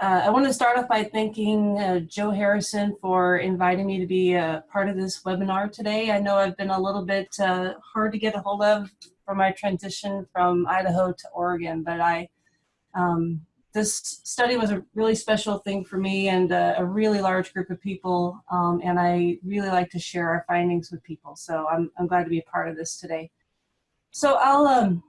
Uh, I want to start off by thanking uh, Joe Harrison for inviting me to be a part of this webinar today. I know I've been a little bit uh, hard to get a hold of for my transition from Idaho to Oregon, but I um, this study was a really special thing for me and a, a really large group of people, um, and I really like to share our findings with people. So I'm, I'm glad to be a part of this today. So I'll um,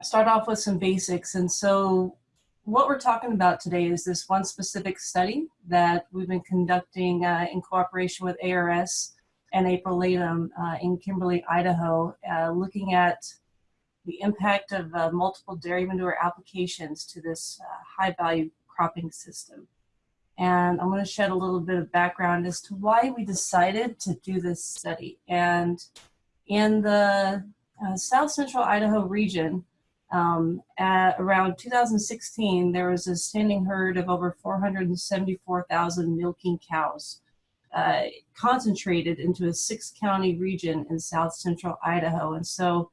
start off with some basics. And so what we're talking about today is this one specific study that we've been conducting uh, in cooperation with ARS and April Leytem uh, in Kimberly, Idaho, uh, looking at the impact of uh, multiple dairy manure applications to this uh, high value cropping system. And I'm going to shed a little bit of background as to why we decided to do this study. And in the uh, South Central Idaho region, um, at around 2016, there was a standing herd of over 474,000 milking cows uh, concentrated into a six county region in south central Idaho. And so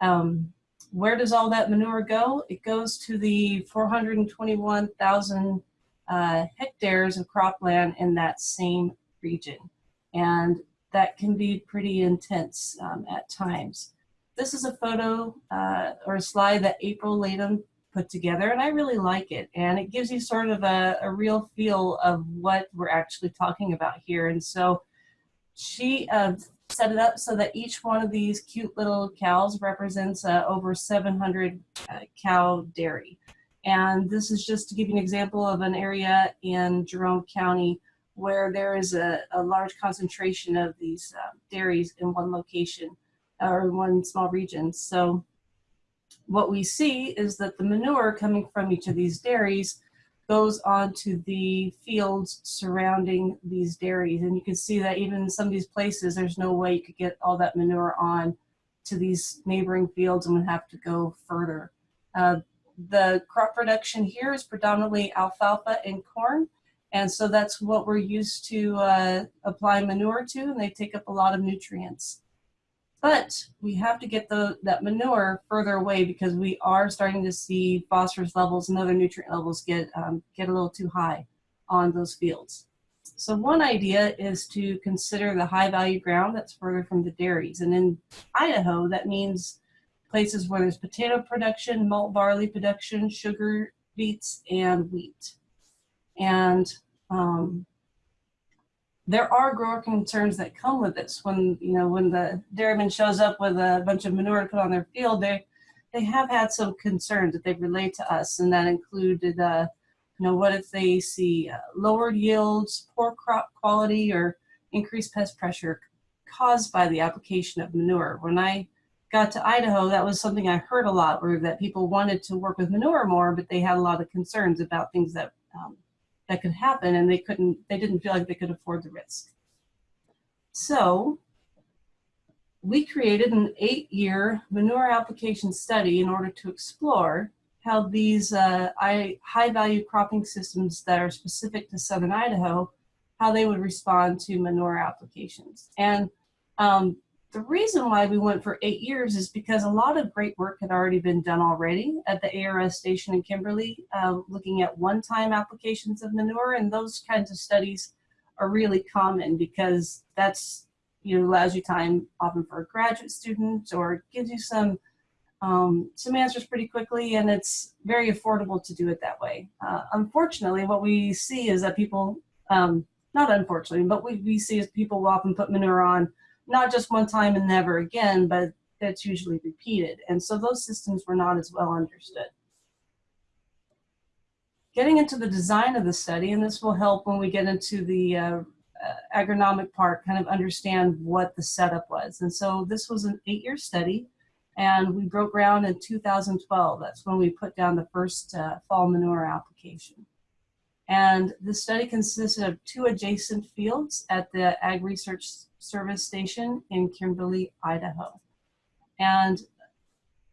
um, where does all that manure go? It goes to the 421,000 uh, hectares of cropland in that same region. And that can be pretty intense um, at times. This is a photo uh, or a slide that April Leytem put together and I really like it. And it gives you sort of a, a real feel of what we're actually talking about here. And so she uh, set it up so that each one of these cute little cows represents uh, over 700 uh, cow dairy. And this is just to give you an example of an area in Jerome County where there is a, a large concentration of these uh, dairies in one location or one small region. So what we see is that the manure coming from each of these dairies goes onto the fields surrounding these dairies. And you can see that even in some of these places, there's no way you could get all that manure on to these neighboring fields and would have to go further. Uh, the crop production here is predominantly alfalfa and corn. And so that's what we're used to uh, apply manure to, and they take up a lot of nutrients. But we have to get the, that manure further away because we are starting to see phosphorus levels and other nutrient levels get, um, get a little too high on those fields. So one idea is to consider the high value ground that's further from the dairies. And in Idaho, that means places where there's potato production, malt barley production, sugar beets, and wheat. And um, there are grower concerns that come with this. When you know when the dairyman shows up with a bunch of manure to put on their field, they they have had some concerns that they relate to us, and that included, uh, you know, what if they see uh, lowered yields, poor crop quality, or increased pest pressure caused by the application of manure. When I got to Idaho, that was something I heard a lot, where that people wanted to work with manure more, but they had a lot of concerns about things that um, that could happen and they couldn't, they didn't feel like they could afford the risk. So we created an eight-year manure application study in order to explore how these uh, high-value cropping systems that are specific to Southern Idaho, how they would respond to manure applications. And um, the reason why we went for eight years is because a lot of great work had already been done already at the ARS station in Kimberly, uh, looking at one-time applications of manure, and those kinds of studies are really common because that's, you know, allows you time often for a graduate student or gives you some um, some answers pretty quickly, and it's very affordable to do it that way. Uh, unfortunately, what we see is that people, um, not unfortunately, but we, we see is people will often put manure on not just one time and never again, but that's usually repeated. And so those systems were not as well understood. Getting into the design of the study, and this will help when we get into the uh, uh, agronomic part, kind of understand what the setup was. And so this was an eight-year study, and we broke ground in 2012. That's when we put down the first uh, fall manure application. And the study consisted of two adjacent fields at the Ag Research Service Station in Kimberly, Idaho. And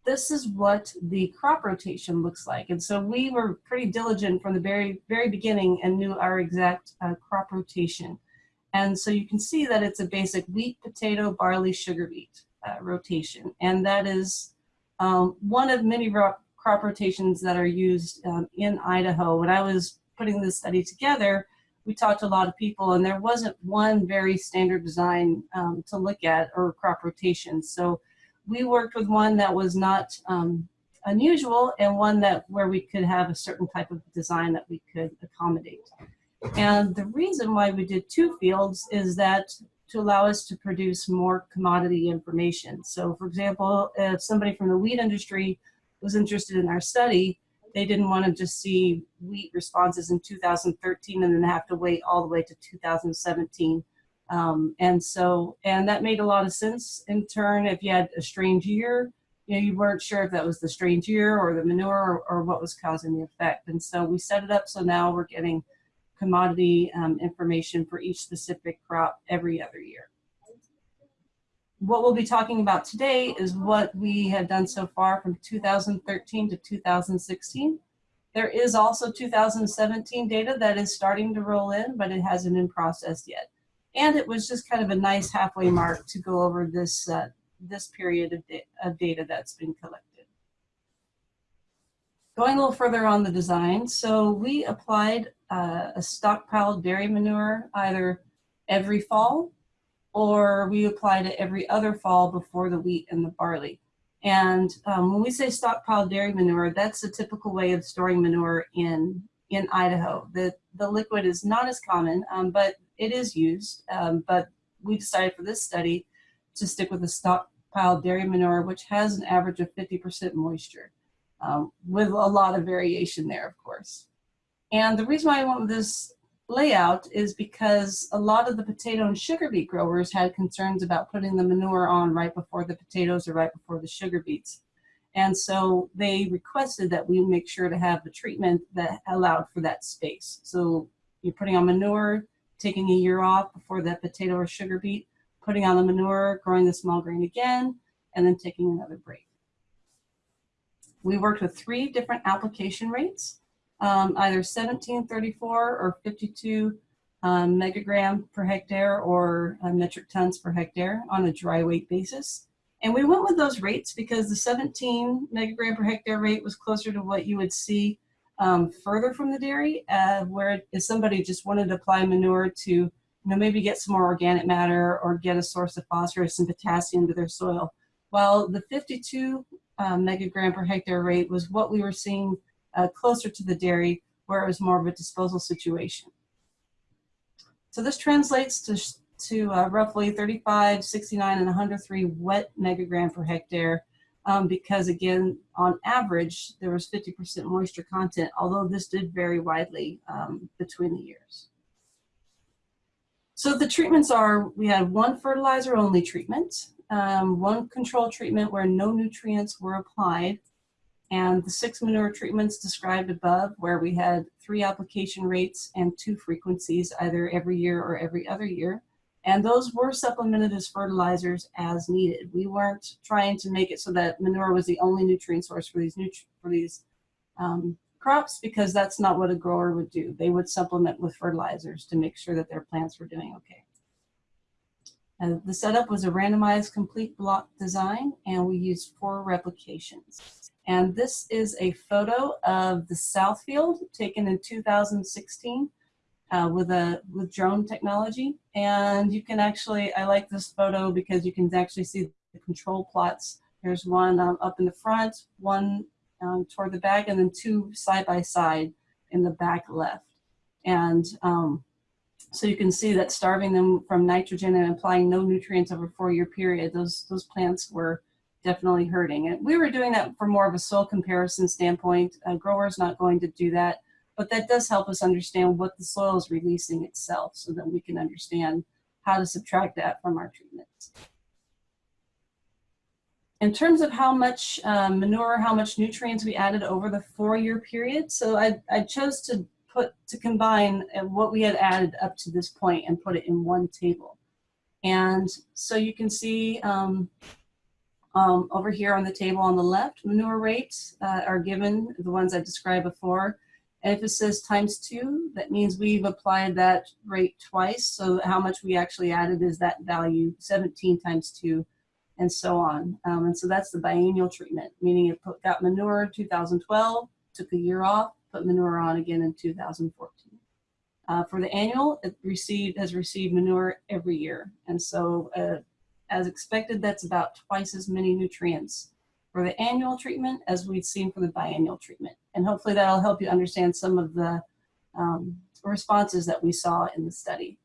this is what the crop rotation looks like. And so we were pretty diligent from the very, very beginning and knew our exact uh, crop rotation. And so you can see that it's a basic wheat, potato, barley, sugar beet uh, rotation. And that is um, one of many crop rotations that are used um, in Idaho. When I was putting this study together, we talked to a lot of people and there wasn't one very standard design um, to look at or crop rotation. So we worked with one that was not um, unusual and one that where we could have a certain type of design that we could accommodate. And the reason why we did two fields is that to allow us to produce more commodity information. So for example, if somebody from the wheat industry was interested in our study, they didn't want to just see wheat responses in 2013 and then have to wait all the way to 2017. Um, and so, and that made a lot of sense in turn if you had a strange year, you know, you weren't sure if that was the strange year or the manure or, or what was causing the effect. And so we set it up so now we're getting commodity um, information for each specific crop every other year. What we'll be talking about today is what we have done so far from 2013 to 2016. There is also 2017 data that is starting to roll in, but it hasn't been processed yet. And it was just kind of a nice halfway mark to go over this, uh, this period of, da of data that's been collected. Going a little further on the design, so we applied uh, a stockpiled dairy manure either every fall or we apply it every other fall before the wheat and the barley. And um, when we say stockpiled dairy manure, that's a typical way of storing manure in, in Idaho. The, the liquid is not as common, um, but it is used. Um, but we decided for this study to stick with the stockpiled dairy manure, which has an average of 50% moisture um, with a lot of variation there, of course. And the reason why I went with this layout is because a lot of the potato and sugar beet growers had concerns about putting the manure on right before the potatoes or right before the sugar beets. And so they requested that we make sure to have the treatment that allowed for that space. So you're putting on manure, taking a year off before that potato or sugar beet, putting on the manure, growing the small grain again, and then taking another break. We worked with three different application rates, um, either 1734 or 52 um, megagram per hectare or uh, metric tons per hectare on a dry weight basis. And we went with those rates because the 17 megagram per hectare rate was closer to what you would see um, further from the dairy, uh, where if somebody just wanted to apply manure to, you know, maybe get some more organic matter or get a source of phosphorus and potassium to their soil. While the 52 uh, megagram per hectare rate was what we were seeing uh, closer to the dairy where it was more of a disposal situation. So this translates to, to uh, roughly 35, 69, and 103 wet megagram per hectare um, because again, on average, there was 50% moisture content, although this did vary widely um, between the years. So the treatments are, we had one fertilizer only treatment, um, one control treatment where no nutrients were applied, and the six manure treatments described above where we had three application rates and two frequencies either every year or every other year. And those were supplemented as fertilizers as needed. We weren't trying to make it so that manure was the only nutrient source for these, for these um, crops because that's not what a grower would do. They would supplement with fertilizers to make sure that their plants were doing okay. Uh, the setup was a randomized complete block design and we used four replications. And this is a photo of the south field taken in 2016 uh, with a with drone technology. And you can actually, I like this photo because you can actually see the control plots. There's one um, up in the front, one um, toward the back, and then two side by side in the back left. And um, so you can see that starving them from nitrogen and applying no nutrients over a four-year period, those, those plants were definitely hurting. And we were doing that for more of a soil comparison standpoint. A grower's not going to do that, but that does help us understand what the soil is releasing itself so that we can understand how to subtract that from our treatments. In terms of how much um, manure, how much nutrients we added over the four-year period, so I, I chose to put to combine uh, what we had added up to this point and put it in one table. And so you can see um, um, over here on the table on the left, manure rates uh, are given, the ones I described before. And if it says times two, that means we've applied that rate twice. So how much we actually added is that value, 17 times two, and so on. Um, and so that's the biennial treatment, meaning it put, got manure 2012, took a year off, put manure on again in 2014. Uh, for the annual, it received has received manure every year, and so uh, as expected, that's about twice as many nutrients for the annual treatment as we'd seen for the biannual treatment. And hopefully that'll help you understand some of the um, responses that we saw in the study.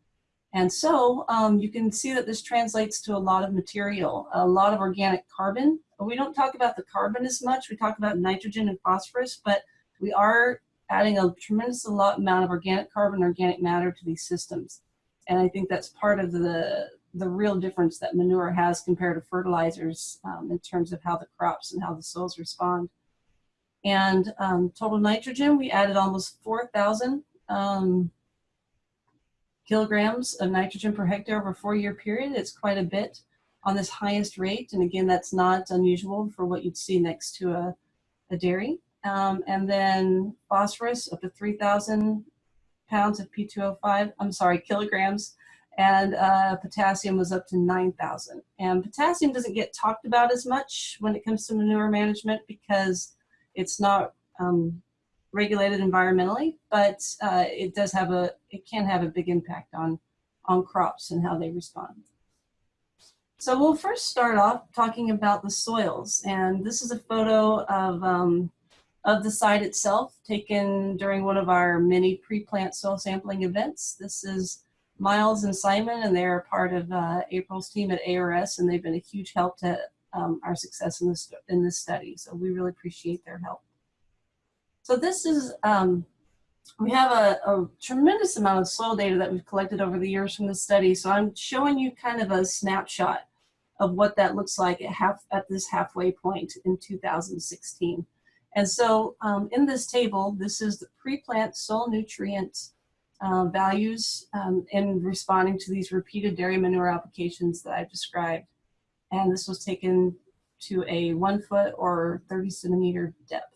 And so um, you can see that this translates to a lot of material, a lot of organic carbon. We don't talk about the carbon as much. We talk about nitrogen and phosphorus, but we are adding a tremendous amount of organic carbon, organic matter to these systems. And I think that's part of the, the real difference that manure has compared to fertilizers um, in terms of how the crops and how the soils respond. And um, total nitrogen, we added almost 4,000 um, kilograms of nitrogen per hectare over a four-year period. It's quite a bit on this highest rate. And again, that's not unusual for what you'd see next to a, a dairy. Um, and then phosphorus up to 3,000 pounds of P2O5, I'm sorry, kilograms. And uh, potassium was up to 9,000. And potassium doesn't get talked about as much when it comes to manure management because it's not um, regulated environmentally, but uh, it does have a, it can have a big impact on, on crops and how they respond. So we'll first start off talking about the soils. And this is a photo of, um, of the site itself taken during one of our many pre-plant soil sampling events. This is Miles and Simon, and they're part of uh, April's team at ARS, and they've been a huge help to um, our success in this, in this study. So we really appreciate their help. So this is, um, we have a, a, tremendous amount of soil data that we've collected over the years from the study. So I'm showing you kind of a snapshot of what that looks like at, half, at this halfway point in 2016. And so um, in this table, this is the pre-plant soil nutrient uh, values um, in responding to these repeated dairy manure applications that I've described. And this was taken to a one foot or 30 centimeter depth.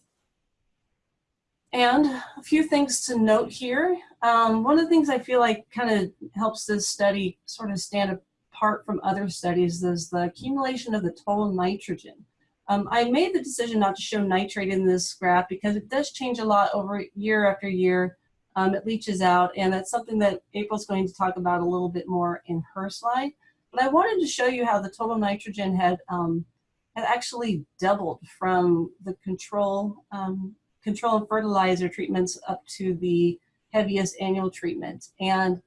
And a few things to note here. Um, one of the things I feel like kind of helps this study sort of stand apart from other studies is the accumulation of the total nitrogen. Um, I made the decision not to show nitrate in this graph because it does change a lot over year after year. Um, it leaches out, and that's something that April's going to talk about a little bit more in her slide. But I wanted to show you how the total nitrogen had, um, had actually doubled from the control um, control and fertilizer treatments up to the heaviest annual treatment. And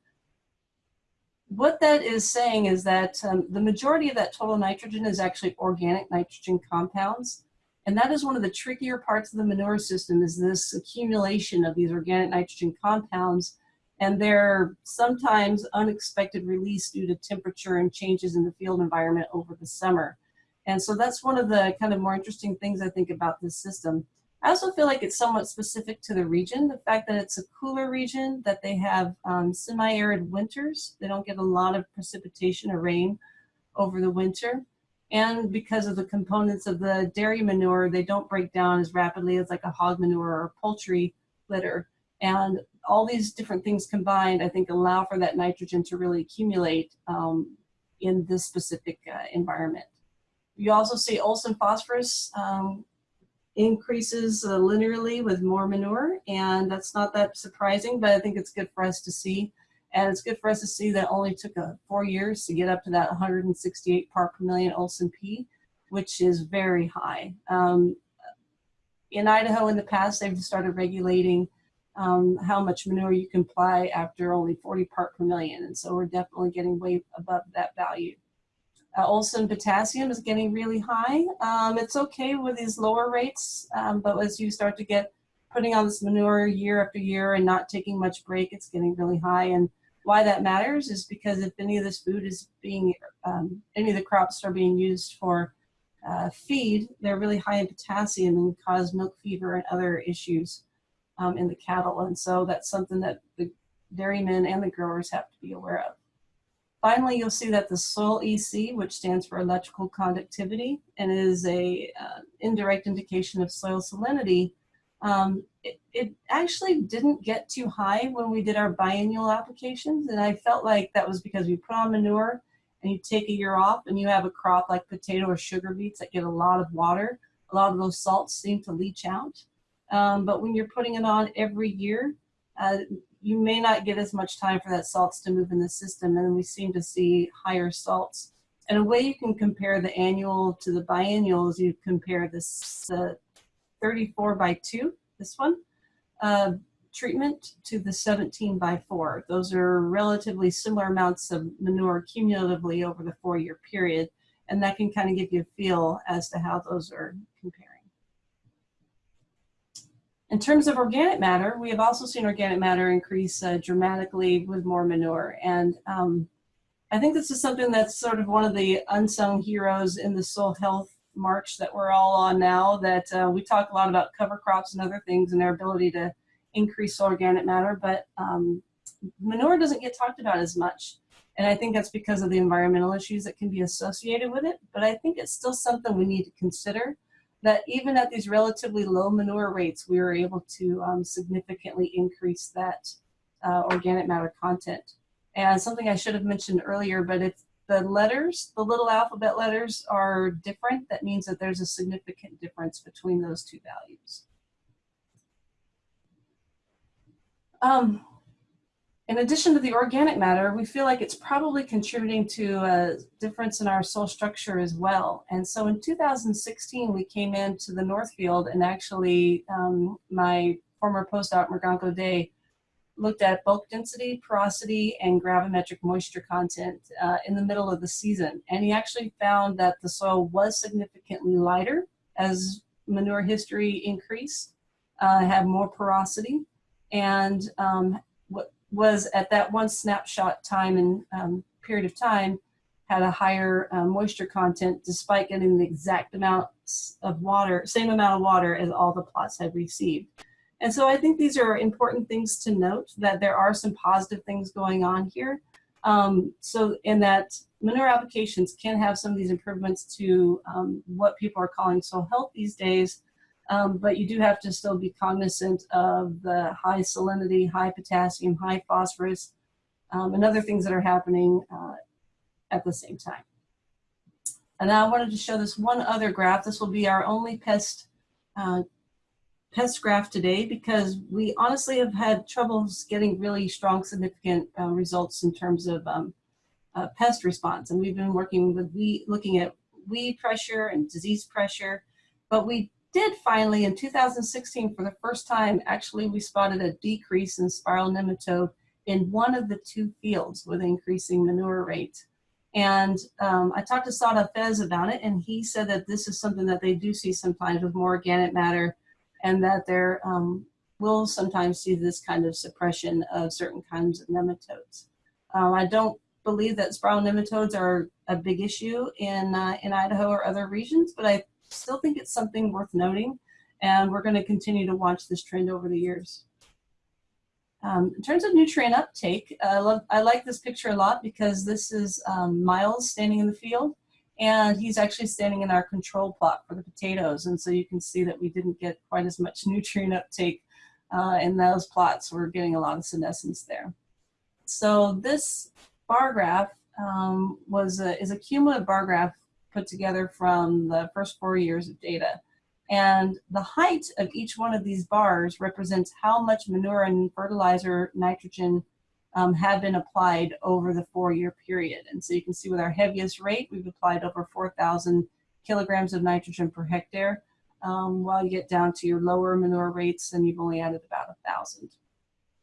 what that is saying is that um, the majority of that total nitrogen is actually organic nitrogen compounds. And that is one of the trickier parts of the manure system is this accumulation of these organic nitrogen compounds and their sometimes unexpected release due to temperature and changes in the field environment over the summer. And so that's one of the kind of more interesting things I think about this system. I also feel like it's somewhat specific to the region. The fact that it's a cooler region, that they have um, semi-arid winters. They don't get a lot of precipitation or rain over the winter. And because of the components of the dairy manure, they don't break down as rapidly as like a hog manure or poultry litter. And all these different things combined, I think, allow for that nitrogen to really accumulate um, in this specific uh, environment. You also see Olsen phosphorus um, increases uh, linearly with more manure, and that's not that surprising, but I think it's good for us to see. And it's good for us to see that only took uh, four years to get up to that 168 part per million Olsen P, which is very high. Um, in Idaho in the past, they've started regulating um, how much manure you can apply after only 40 part per million. And so we're definitely getting way above that value. Uh, Olsen potassium is getting really high. Um, it's okay with these lower rates, um, but as you start to get putting on this manure year after year and not taking much break, it's getting really high. And why that matters is because if any of this food is being, um, any of the crops are being used for uh, feed, they're really high in potassium and cause milk fever and other issues um, in the cattle. And so that's something that the dairymen and the growers have to be aware of. Finally, you'll see that the soil EC, which stands for electrical conductivity and is a uh, indirect indication of soil salinity, um, it, it, actually didn't get too high when we did our biannual applications. And I felt like that was because we put on manure and you take a year off and you have a crop like potato or sugar beets that get a lot of water. A lot of those salts seem to leach out. Um, but when you're putting it on every year, uh, you may not get as much time for that salts to move in the system and we seem to see higher salts. And a way you can compare the annual to the biennial is you compare this uh, 34 by 2, this one, uh, treatment to the 17 by 4. Those are relatively similar amounts of manure cumulatively over the four-year period, and that can kind of give you a feel as to how those are comparing. In terms of organic matter, we have also seen organic matter increase uh, dramatically with more manure. And um, I think this is something that's sort of one of the unsung heroes in the soil health march that we're all on now, that uh, we talk a lot about cover crops and other things and their ability to increase organic matter, but um, manure doesn't get talked about as much. And I think that's because of the environmental issues that can be associated with it. But I think it's still something we need to consider that even at these relatively low manure rates, we were able to um, significantly increase that uh, organic matter content. And something I should have mentioned earlier, but if the letters, the little alphabet letters are different, that means that there's a significant difference between those two values. Um, in addition to the organic matter, we feel like it's probably contributing to a difference in our soil structure as well. And so in 2016, we came into the Northfield and actually um, my former postdoc, Morgan Godet, looked at bulk density, porosity, and gravimetric moisture content uh, in the middle of the season. And he actually found that the soil was significantly lighter as manure history increased, uh, had more porosity, and um, was at that one snapshot time and um, period of time had a higher um, moisture content despite getting the exact amount of water, same amount of water as all the plots had received. And so I think these are important things to note that there are some positive things going on here. Um, so in that manure applications can have some of these improvements to um, what people are calling soil health these days, um, but you do have to still be cognizant of the high salinity, high potassium, high phosphorus, um, and other things that are happening uh, at the same time. And I wanted to show this one other graph. This will be our only pest uh, pest graph today because we honestly have had troubles getting really strong, significant uh, results in terms of um, uh, pest response. And we've been working with weed, looking at weed pressure and disease pressure, but we did finally in 2016 for the first time actually we spotted a decrease in spiral nematode in one of the two fields with increasing manure rate. And um, I talked to Saad Hafez about it and he said that this is something that they do see sometimes with more organic matter and that there um, will sometimes see this kind of suppression of certain kinds of nematodes. Um, I don't believe that spiral nematodes are a big issue in, uh, in Idaho or other regions, but I still think it's something worth noting, and we're going to continue to watch this trend over the years. Um, in terms of nutrient uptake, I, love, I like this picture a lot because this is um, Miles standing in the field, and he's actually standing in our control plot for the potatoes, and so you can see that we didn't get quite as much nutrient uptake uh, in those plots. We're getting a lot of senescence there. So this bar graph um, was a, is a cumulative bar graph put together from the first four years of data. And the height of each one of these bars represents how much manure and fertilizer nitrogen um, have been applied over the four-year period. And so you can see with our heaviest rate, we've applied over 4,000 kilograms of nitrogen per hectare, um, while you get down to your lower manure rates and you've only added about a thousand.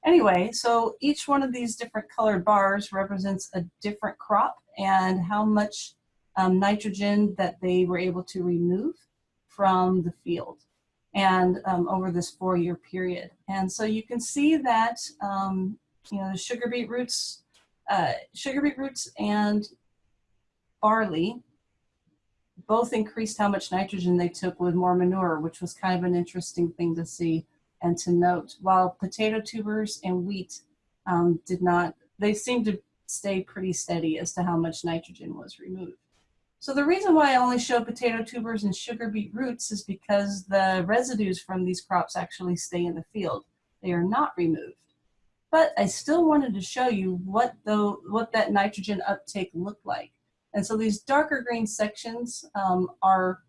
Anyway, so each one of these different colored bars represents a different crop and how much um, nitrogen that they were able to remove from the field and um, over this four-year period. And so you can see that, um, you know, the sugar beet roots, uh, sugar beet roots and barley both increased how much nitrogen they took with more manure, which was kind of an interesting thing to see and to note. While potato tubers and wheat um, did not, they seemed to stay pretty steady as to how much nitrogen was removed. So the reason why I only show potato tubers and sugar beet roots is because the residues from these crops actually stay in the field. They are not removed. But I still wanted to show you what, the, what that nitrogen uptake looked like. And so these darker green sections um, are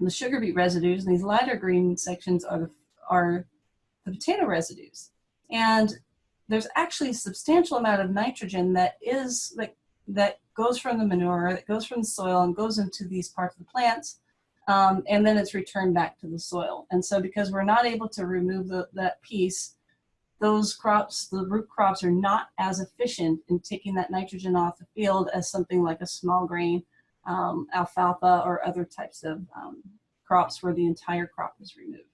the sugar beet residues, and these lighter green sections are the, are the potato residues. And there's actually a substantial amount of nitrogen that is like that goes from the manure, that goes from the soil and goes into these parts of the plants. Um, and then it's returned back to the soil. And so because we're not able to remove the, that piece, those crops, the root crops are not as efficient in taking that nitrogen off the field as something like a small grain, um, alfalfa, or other types of um, crops where the entire crop is removed.